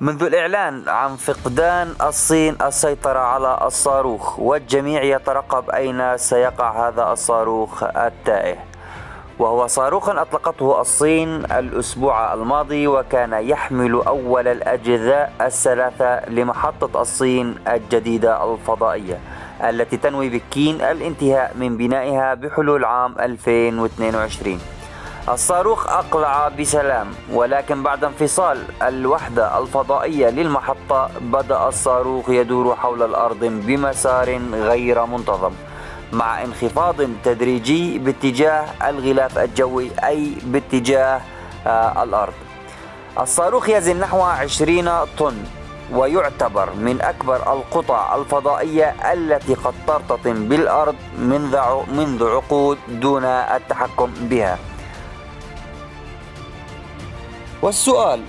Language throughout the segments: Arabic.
منذ الإعلان عن فقدان الصين السيطرة على الصاروخ والجميع يترقب أين سيقع هذا الصاروخ التائه. وهو صاروخ أطلقته الصين الأسبوع الماضي وكان يحمل أول الأجزاء الثلاثة لمحطة الصين الجديدة الفضائية التي تنوي بكين الانتهاء من بنائها بحلول عام 2022 الصاروخ أقلع بسلام ولكن بعد انفصال الوحدة الفضائية للمحطة بدأ الصاروخ يدور حول الأرض بمسار غير منتظم مع انخفاض تدريجي باتجاه الغلاف الجوي أي باتجاه آه، الأرض. الصاروخ يزن نحو 20 طن ويعتبر من أكبر القطع الفضائية التي قد ترتطم بالأرض منذ عقود دون التحكم بها. والسؤال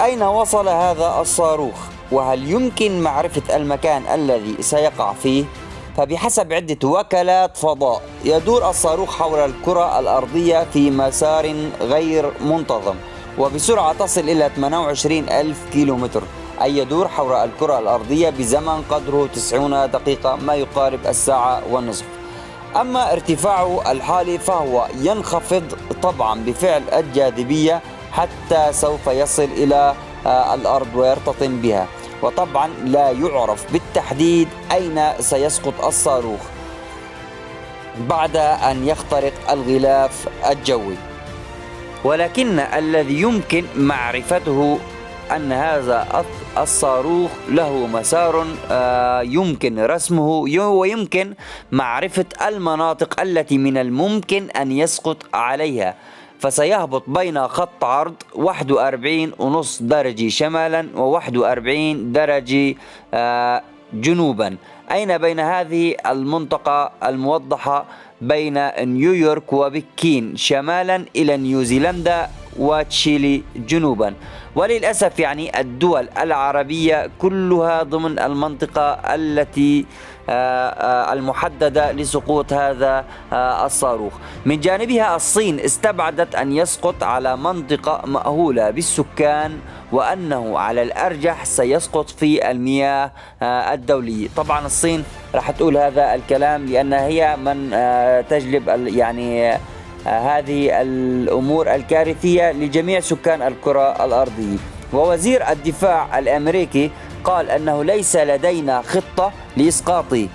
أين وصل هذا الصاروخ؟ وهل يمكن معرفة المكان الذي سيقع فيه؟ فبحسب عدة وكالات فضاء يدور الصاروخ حول الكرة الأرضية في مسار غير منتظم وبسرعة تصل إلى 28 ألف كيلومتر أي يدور حول الكرة الأرضية بزمن قدره 90 دقيقة ما يقارب الساعة والنصف أما ارتفاعه الحالي فهو ينخفض طبعا بفعل الجاذبية حتى سوف يصل إلى آه، الأرض ويرتطم بها. وطبعا لا يعرف بالتحديد أين سيسقط الصاروخ بعد أن يخترق الغلاف الجوي. ولكن الذي يمكن معرفته أن هذا الصاروخ له مسار آه، يمكن رسمه ويمكن معرفة المناطق التي من الممكن أن يسقط عليها. فسيهبط بين خط عرض 41 ونص درجة شمالا و 41 درجة آه، جنوبا. أين بين هذه المنطقة الموضحة بين نيويورك وبكين؟ شمالا إلى نيوزيلندا وتشيلي جنوبا. وللأسف يعني الدول العربية كلها ضمن المنطقة التي آه، آه، المحددة لسقوط هذا آه، الصاروخ. من جانبها الصين استبعدت أن يسقط على منطقة مأهولة بالسكان وأنه على الأرجح سيسقط في المياه الدولية طبعا الصين راح تقول هذا الكلام لأنها هي من تجلب يعني هذه الأمور الكارثية لجميع سكان الكرة الأرضية. ووزير الدفاع الأمريكي قال أنه ليس لدينا خطة لإسقاطه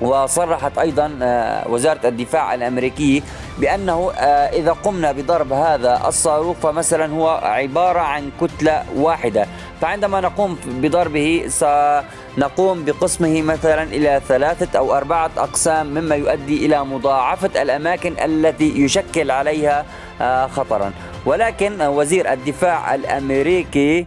وصرحت أيضا آه، وزارة الدفاع الأمريكية بأنه آه، إذا قمنا بضرب هذا الصاروخ فمثلا هو عبارة عن كتلة واحدة. فعندما نقوم بضربه سنقوم بقسمه مثلا إلى ثلاثة أو أربعة أقسام مما يؤدي إلى مضاعفة الأماكن التي يشكل عليها آه، خطرا. ولكن وزير الدفاع الأمريكي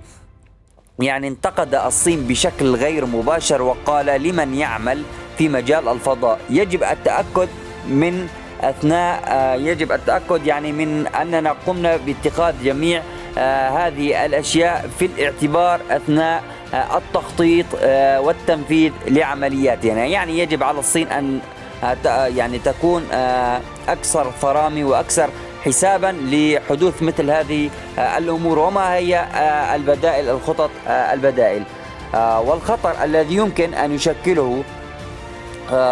يعني انتقد الصين بشكل غير مباشر وقال لمن يعمل في مجال الفضاء؟ يجب التأكد من أثناء آه، يجب التأكد يعني من أننا قمنا باتخاذ جميع آه، هذه الأشياء في الاعتبار أثناء آه، التخطيط والتنفيذ لعملياتنا. يعني يجب على الصين أن يعني تكون أكثر فرامي وأكثر حسابا لحدوث مثل هذه الأمور وما هي البدائل الخطط البدائل. والخطر الذي يمكن أن يشكله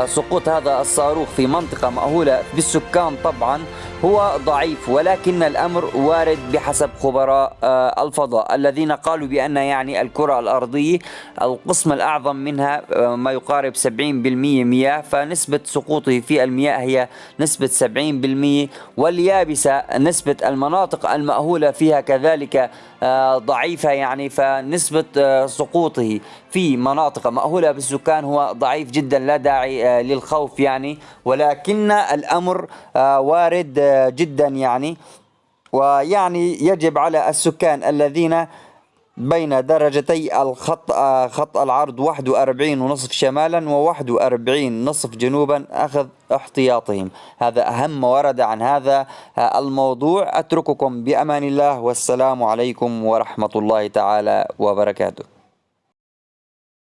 سقوط هذا الصاروخ في منطقة مأهولة بالسكان طبعا. هو ضعيف ولكن الأمر وارد بحسب خبراء آه، الفضاء الذين قالوا بأن يعني الكرة الأرضية القسم الأعظم منها آه، ما يقارب 70% مياه فنسبة سقوطه في المياه هي نسبة 70% واليابسة نسبة المناطق المأهولة فيها كذلك آه، ضعيفة يعني فنسبة سقوطه في مناطق مأهولة بالسكان هو ضعيف جدا لا داعي للخوف يعني ولكن الأمر وارد جدا يعني. ويعني يجب على السكان الذين بين درجتي الخط خط العرض 41 ونصف شمالا و 41 نصف جنوبا أخذ احتياطهم. هذا أهم ما ورد عن هذا الموضوع. أترككم بأمان الله والسلام عليكم ورحمة الله تعالى وبركاته.